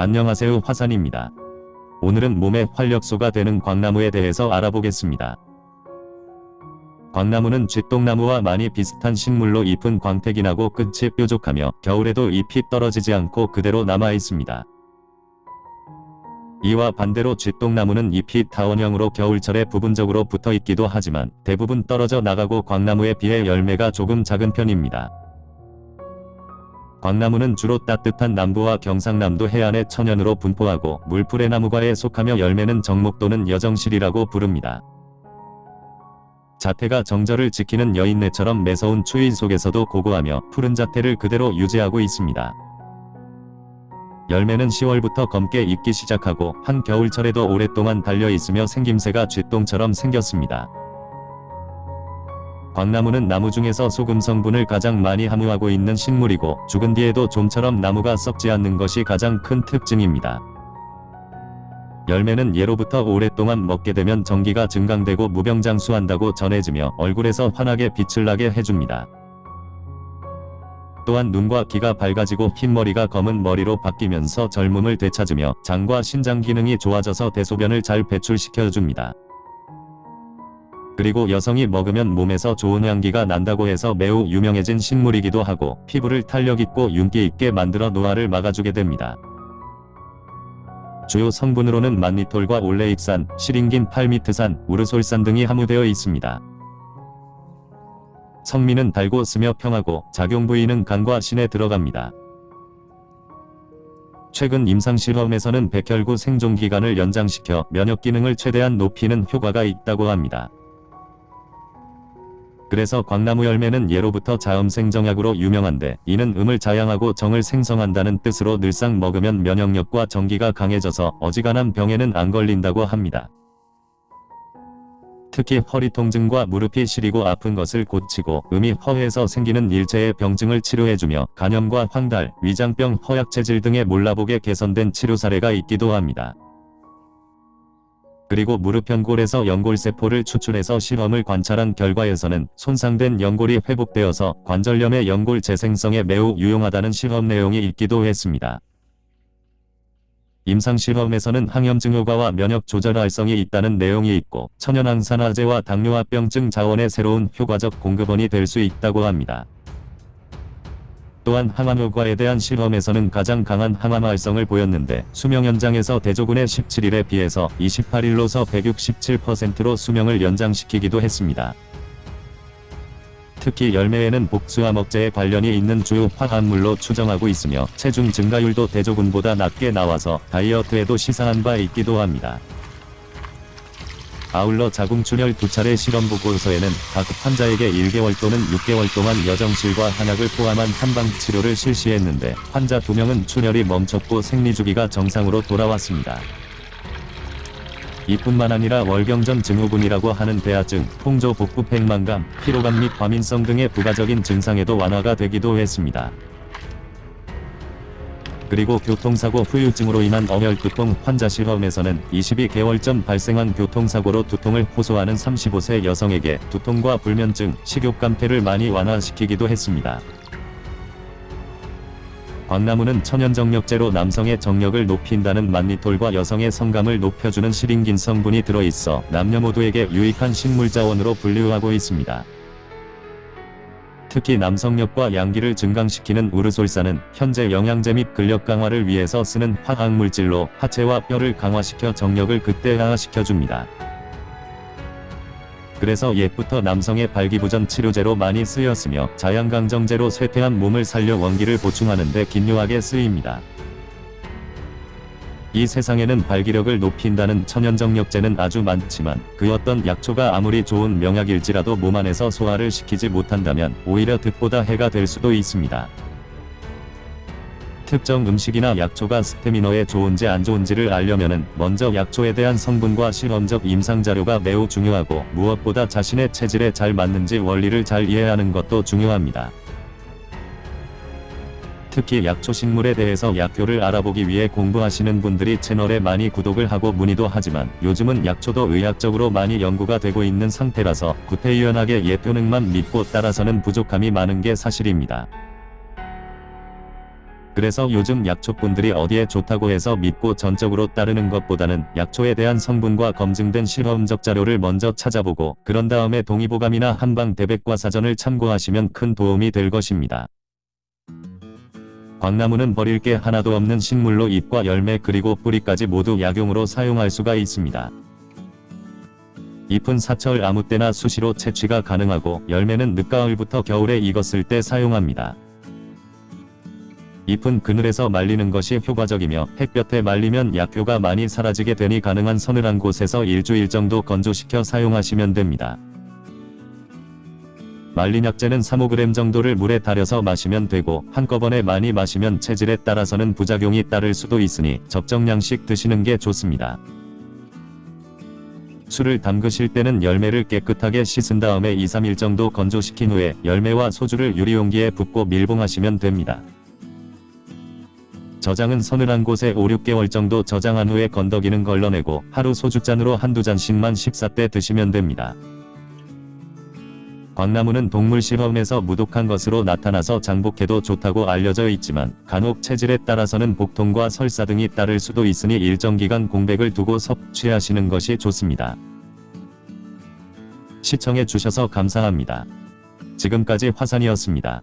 안녕하세요 화산입니다. 오늘은 몸의 활력소가 되는 광나무에 대해서 알아보겠습니다. 광나무는 쥐똥나무와 많이 비슷한 식물로 잎은 광택이 나고 끝이 뾰족하며 겨울에도 잎이 떨어지지 않고 그대로 남아 있습니다. 이와 반대로 쥐똥나무는 잎이 타원형으로 겨울철에 부분적으로 붙어 있기도 하지만 대부분 떨어져 나가고 광나무에 비해 열매가 조금 작은 편입니다. 광나무는 주로 따뜻한 남부와 경상남도 해안의 천연으로 분포하고 물풀의 나무과에 속하며 열매는 정목 또는 여정실이라고 부릅니다. 자태가 정절을 지키는 여인네처럼 매서운 추위 속에서도 고고하며 푸른 자태를 그대로 유지하고 있습니다. 열매는 10월부터 검게 익기 시작하고 한 겨울철에도 오랫동안 달려있으며 생김새가 쥐똥처럼 생겼습니다. 광나무는 나무 중에서 소금 성분을 가장 많이 함유하고 있는 식물이고 죽은 뒤에도 좀처럼 나무가 썩지 않는 것이 가장 큰 특징입니다. 열매는 예로부터 오랫동안 먹게 되면 전기가 증강되고 무병장수한다고 전해지며 얼굴에서 환하게 빛을 나게 해줍니다. 또한 눈과 귀가 밝아지고 흰머리가 검은 머리로 바뀌면서 젊음을 되찾으며 장과 신장 기능이 좋아져서 대소변을 잘 배출시켜줍니다. 그리고 여성이 먹으면 몸에서 좋은 향기가 난다고 해서 매우 유명해진 식물이기도 하고 피부를 탄력있고 윤기있게 만들어 노화를 막아주게 됩니다. 주요 성분으로는 만니톨과 올레익산, 시링긴 팔미트산, 우르솔산 등이 함유되어 있습니다. 성미는 달고 쓰며 평하고 작용 부위는 간과 신에 들어갑니다. 최근 임상실험에서는 백혈구 생존기간을 연장시켜 면역 기능을 최대한 높이는 효과가 있다고 합니다. 그래서 광나무 열매는 예로부터 자음생정약으로 유명한데 이는 음을 자양하고 정을 생성한다는 뜻으로 늘상 먹으면 면역력과 정기가 강해져서 어지간한 병에는 안 걸린다고 합니다. 특히 허리 통증과 무릎이 시리고 아픈 것을 고치고 음이 허해서 생기는 일체의 병증을 치료해주며 간염과 황달, 위장병, 허약체질 등의 몰라보게 개선된 치료 사례가 있기도 합니다. 그리고 무릎 연골에서 연골세포를 추출해서 실험을 관찰한 결과에서는 손상된 연골이 회복되어서 관절염의 연골 재생성에 매우 유용하다는 실험 내용이 있기도 했습니다. 임상실험에서는 항염증 효과와 면역 조절 활성이 있다는 내용이 있고 천연항산화제와 당뇨합병증 자원의 새로운 효과적 공급원이 될 수 있다고 합니다. 또한 항암 효과에 대한 실험에서는 가장 강한 항암 활성을 보였는데 수명 연장에서 대조군의 17일에 비해서 28일로서 167%로 수명을 연장시키기도 했습니다. 특히 열매에는 복수와 먹재에 관련이 있는 주요 화합물로 추정하고 있으며 체중 증가율도 대조군보다 낮게 나와서 다이어트에도 시사한 바 있기도 합니다. 아울러 자궁출혈 두 차례 실험 보고서에는 각 환자에게 1개월 또는 6개월 동안 여정실과 한약을 포함한 한방 치료를 실시했는데 환자 2명은 출혈이 멈췄고 생리주기가 정상으로 돌아왔습니다. 이뿐만 아니라 월경전 증후군이라고 하는 대하증, 홍조 복부 팽만감, 피로감 및 과민성 등의 부가적인 증상에도 완화가 되기도 했습니다. 그리고 교통사고 후유증으로 인한 어혈두통 환자 실험에서는 22개월 전 발생한 교통사고로 두통을 호소하는 35세 여성에게 두통과 불면증, 식욕감퇴를 많이 완화시키기도 했습니다. 광나무는 천연정력제로 남성의 정력을 높인다는 만니톨과 여성의 성감을 높여주는 시링긴 성분이 들어있어 남녀 모두에게 유익한 식물자원으로 분류하고 있습니다. 특히 남성력과 양기를 증강시키는 우르솔산은 현재 영양제 및 근력 강화를 위해서 쓰는 화학물질로 하체와 뼈를 강화시켜 정력을 극대화시켜줍니다. 그래서 옛부터 남성의 발기부전 치료제로 많이 쓰였으며 자양강정제로 쇠퇴한 몸을 살려 원기를 보충하는 데 긴요하게 쓰입니다. 이 세상에는 발기력을 높인다는 천연정력제는 아주 많지만 그 어떤 약초가 아무리 좋은 명약일지라도 몸 안에서 소화를 시키지 못한다면 오히려 득보다 해가 될 수도 있습니다. 특정 음식이나 약초가 스태미너에 좋은지 안 좋은지를 알려면은 먼저 약초에 대한 성분과 실험적 임상자료가 매우 중요하고 무엇보다 자신의 체질에 잘 맞는지 원리를 잘 이해하는 것도 중요합니다. 특히 약초 식물에 대해서 약효를 알아보기 위해 공부하시는 분들이 채널에 많이 구독을 하고 문의도 하지만 요즘은 약초도 의학적으로 많이 연구가 되고 있는 상태라서 구태의연하게 예표능만 믿고 따라서는 부족함이 많은 게 사실입니다. 그래서 요즘 약초꾼들이 어디에 좋다고 해서 믿고 전적으로 따르는 것보다는 약초에 대한 성분과 검증된 실험적 자료를 먼저 찾아보고 그런 다음에 동의보감이나 한방 대백과 사전을 참고하시면 큰 도움이 될 것입니다. 광나무는 버릴 게 하나도 없는 식물로 잎과 열매 그리고 뿌리까지 모두 약용으로 사용할 수가 있습니다. 잎은 사철 아무 때나 수시로 채취가 가능하고 열매는 늦가을부터 겨울에 익었을 때 사용합니다. 잎은 그늘에서 말리는 것이 효과적이며 햇볕에 말리면 약효가 많이 사라지게 되니 가능한 서늘한 곳에서 일주일 정도 건조시켜 사용하시면 됩니다. 말린 약재는 3-5g 정도를 물에 달여서 마시면 되고 한꺼번에 많이 마시면 체질에 따라서는 부작용이 따를 수도 있으니 적정량씩 드시는 게 좋습니다. 술을 담그실 때는 열매를 깨끗하게 씻은 다음에 2-3일 정도 건조시킨 후에 열매와 소주를 유리용기에 붓고 밀봉하시면 됩니다. 저장은 서늘한 곳에 5-6개월 정도 저장한 후에 건더기는 걸러내고 하루 소주잔으로 한두 잔씩만 식사 때 드시면 됩니다. 광나무는 동물 실험에서 무독한 것으로 나타나서 장복해도 좋다고 알려져 있지만 간혹 체질에 따라서는 복통과 설사 등이 따를 수도 있으니 일정 기간 공백을 두고 섭취하시는 것이 좋습니다. 시청해 주셔서 감사합니다. 지금까지 화산이었습니다.